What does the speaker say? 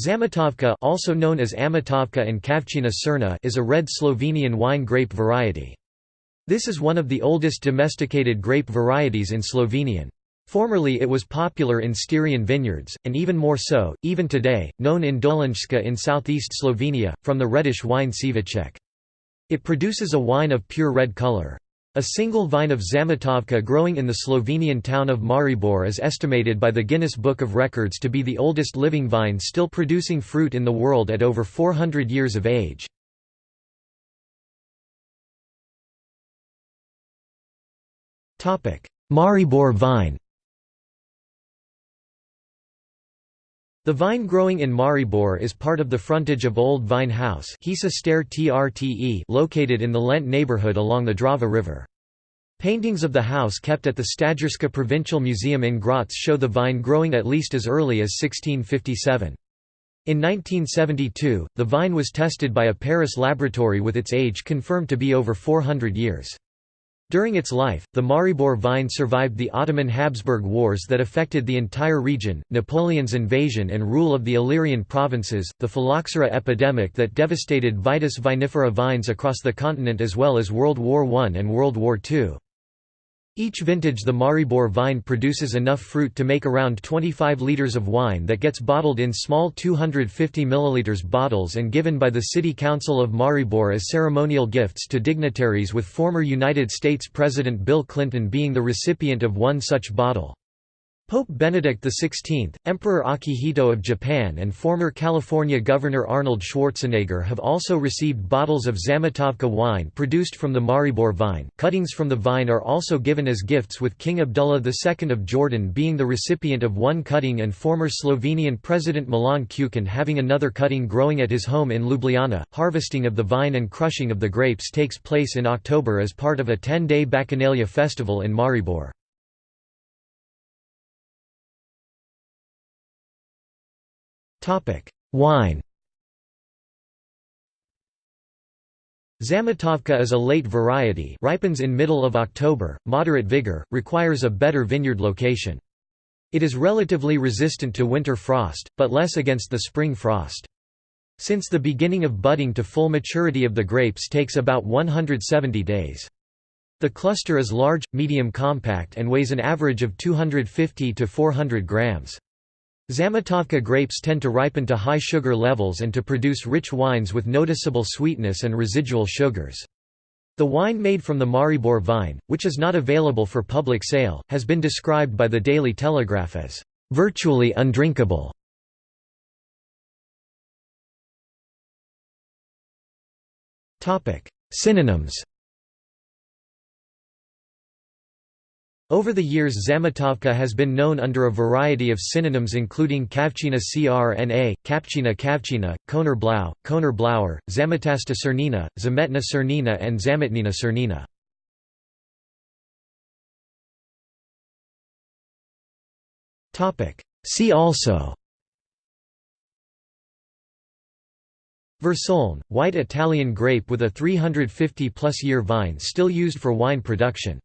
Zamatovka also known as Amatovka and Kavčina Crna is a red Slovenian wine grape variety. This is one of the oldest domesticated grape varieties in Slovenian. Formerly it was popular in Styrian vineyards, and even more so, even today, known in Dolenjska in southeast Slovenia, from the reddish wine Cviček. It produces a wine of pure red color. A single vine of Zamatovka growing in the Slovenian town of Maribor is estimated by the Guinness Book of Records to be the oldest living vine still producing fruit in the world at over 400 years of age. Maribor vine The vine growing in Maribor is part of the frontage of Old Vine House located in the Lent neighborhood along the Drava River. Paintings of the house kept at the Stajerska Provincial Museum in Graz show the vine growing at least as early as 1657. In 1972, the vine was tested by a Paris laboratory with its age confirmed to be over 400 years. During its life, the Maribor vine survived the Ottoman-Habsburg Wars that affected the entire region, Napoleon's invasion and rule of the Illyrian provinces, the phylloxera epidemic that devastated Vitis vinifera vines across the continent as well as World War I and World War II. Each vintage the Maribor vine produces enough fruit to make around 25 litres of wine that gets bottled in small 250 ml bottles and given by the City Council of Maribor as ceremonial gifts to dignitaries with former United States President Bill Clinton being the recipient of one such bottle. Pope Benedict XVI, Emperor Akihito of Japan and former California Governor Arnold Schwarzenegger have also received bottles of Zamatovka wine produced from the Maribor vine. Cuttings from the vine are also given as gifts with King Abdullah II of Jordan being the recipient of one cutting and former Slovenian President Milan Kučan having another cutting growing at his home in Ljubljana. Harvesting of the vine and crushing of the grapes takes place in October as part of a 10-day Bacchanalia festival in Maribor. Wine Zamatovka is a late variety ripens in middle of October, moderate vigor, requires a better vineyard location. It is relatively resistant to winter frost, but less against the spring frost. Since the beginning of budding to full maturity of the grapes takes about 170 days. The cluster is large, medium compact and weighs an average of 250 to 400 grams. Zamatovka grapes tend to ripen to high sugar levels and to produce rich wines with noticeable sweetness and residual sugars. The wine made from the Maribor vine, which is not available for public sale, has been described by the Daily Telegraph as virtually undrinkable. Synonyms Over the years Zamatovka has been known under a variety of synonyms including Kavčina crna, Kapchina Kavčina, Koner Blau, Koner Blauer, Zamatasta cernina, Zametna cernina and Zametnina cernina. See also Versoaln, white Italian grape with a 350-plus year vine still used for wine production